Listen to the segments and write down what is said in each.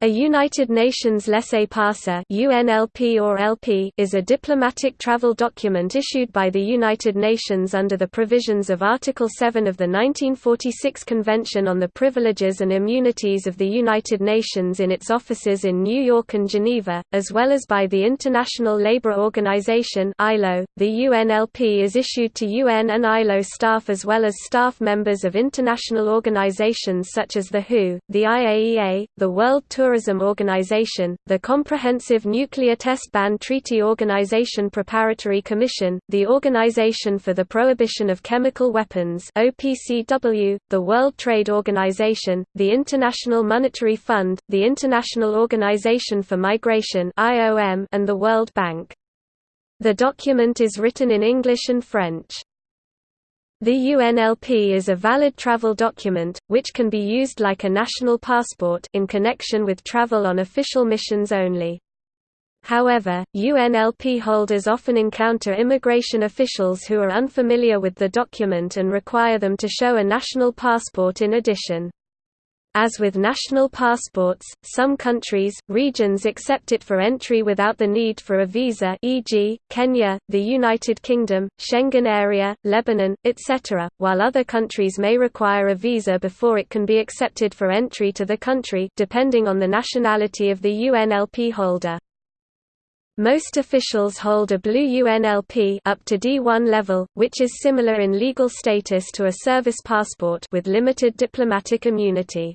A United Nations laissez-passer (UNLP or LP) is a diplomatic travel document issued by the United Nations under the provisions of Article 7 of the 1946 Convention on the Privileges and Immunities of the United Nations in its offices in New York and Geneva, as well as by the International Labour Organization (ILO). The UNLP is issued to UN and ILO staff as well as staff members of international organizations such as the WHO, the IAEA, the World Tour Tourism Organization, the Comprehensive Nuclear Test Ban Treaty Organization Preparatory Commission, the Organization for the Prohibition of Chemical Weapons OPCW, the World Trade Organization, the International Monetary Fund, the International Organization for Migration and the World Bank. The document is written in English and French. The UNLP is a valid travel document, which can be used like a national passport in connection with travel on official missions only. However, UNLP holders often encounter immigration officials who are unfamiliar with the document and require them to show a national passport in addition. As with national passports, some countries, regions accept it for entry without the need for a visa e.g., Kenya, the United Kingdom, Schengen area, Lebanon, etc., while other countries may require a visa before it can be accepted for entry to the country depending on the nationality of the UNLP holder. Most officials hold a blue UNLP up to D1 level, which is similar in legal status to a service passport with limited diplomatic immunity.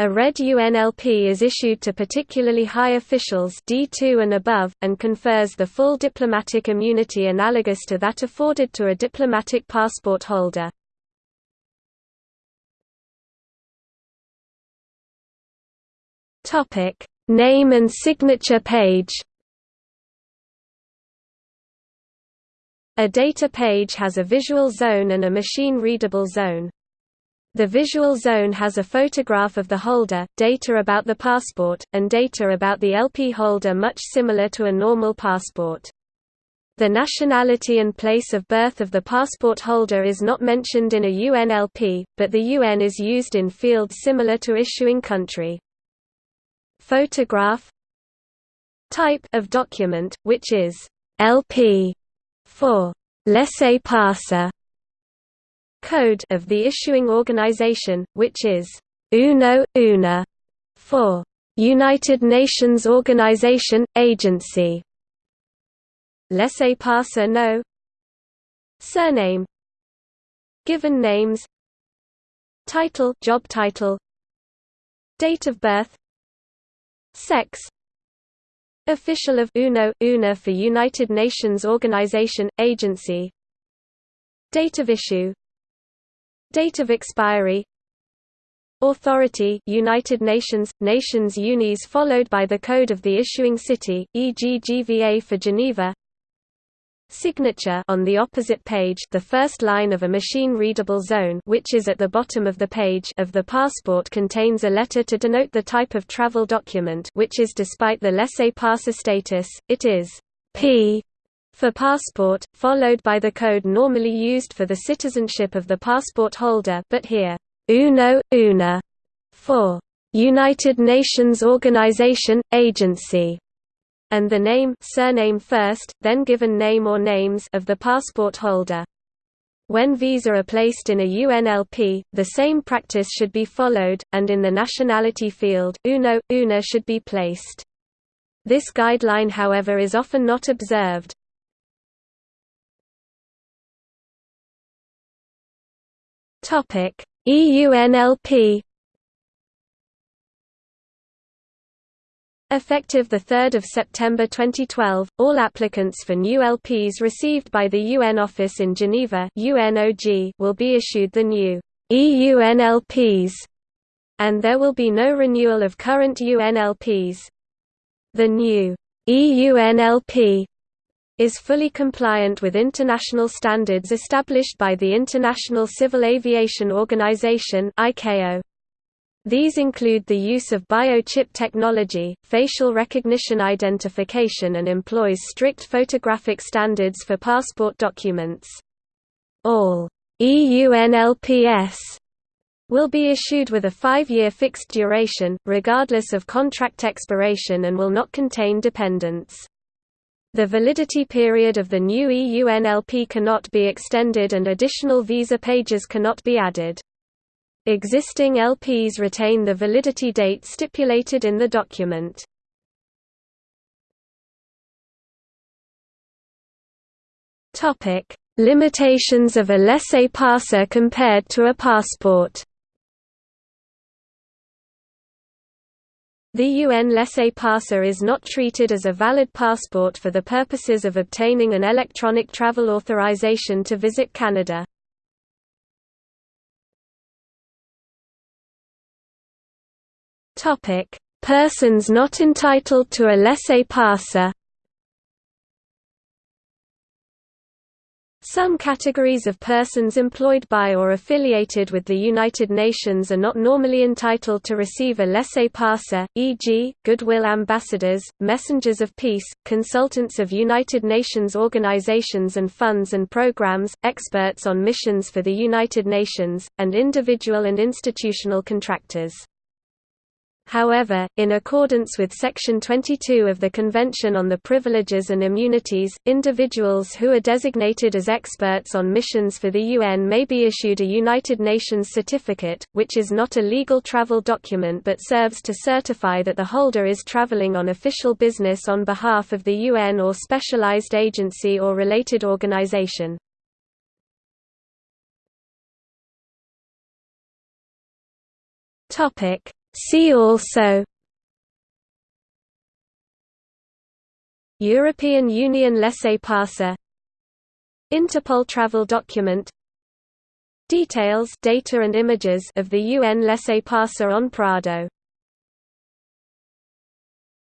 A red UNLP is issued to particularly high officials D2 and above, and confers the full diplomatic immunity analogous to that afforded to a diplomatic passport holder. Name and signature page A data page has a visual zone and a machine-readable zone. The visual zone has a photograph of the holder, data about the passport, and data about the LP holder much similar to a normal passport. The nationality and place of birth of the passport holder is not mentioned in a UNLP, but the UN is used in fields similar to issuing country. Photograph Type of document, which is LP for laissez-passer code of the issuing organization, which is UNO, UNA for United Nations Organization, Agency. Laissez-passer no. Surname. Given names. Title job title. Date of birth. Sex. Official of UNO, UNA for United Nations Organization, Agency. Date of issue Date of expiry Authority United Nations – Nations Unies followed by the code of the issuing city, e.g. GVA for Geneva Signature on the opposite page the first line of a machine-readable zone which is at the bottom of the page of the passport contains a letter to denote the type of travel document which is despite the laissez-passer status, it is P for passport, followed by the code normally used for the citizenship of the passport holder but here, UNO, UNA for United Nations Organization, Agency and the name surname first, then given name or names of the passport holder. When visa are placed in a UNLP, the same practice should be followed, and in the nationality field, UNO, UNA should be placed. This guideline however is often not observed. EUNLP Effective 3 September 2012, all applicants for new LPs received by the UN Office in Geneva UNOG will be issued the new EUNLPs, and there will be no renewal of current UNLPs. The new EUNLP is fully compliant with international standards established by the International Civil Aviation Organization. These include the use of biochip technology, facial recognition identification and employs strict photographic standards for passport documents. All EUNLPS will be issued with a five-year fixed duration, regardless of contract expiration and will not contain dependents. The validity period of the new EUNLP cannot be extended and additional visa pages cannot be added. Existing LPs retain the validity date stipulated in the document. Limitations of a laissez-passer compared to a passport The UN laissez-passer is not treated as a valid passport for the purposes of obtaining an electronic travel authorization to visit Canada. Persons not entitled to a laissez-passer Some categories of persons employed by or affiliated with the United Nations are not normally entitled to receive a laissez-passer, e.g., goodwill ambassadors, messengers of peace, consultants of United Nations organizations and funds and programs, experts on missions for the United Nations, and individual and institutional contractors. However, in accordance with Section 22 of the Convention on the Privileges and Immunities, individuals who are designated as experts on missions for the UN may be issued a United Nations certificate, which is not a legal travel document but serves to certify that the holder is traveling on official business on behalf of the UN or specialized agency or related organization. Topic See also European Union laissez-passer Interpol travel document Details data and images of the UN laissez-passer on Prado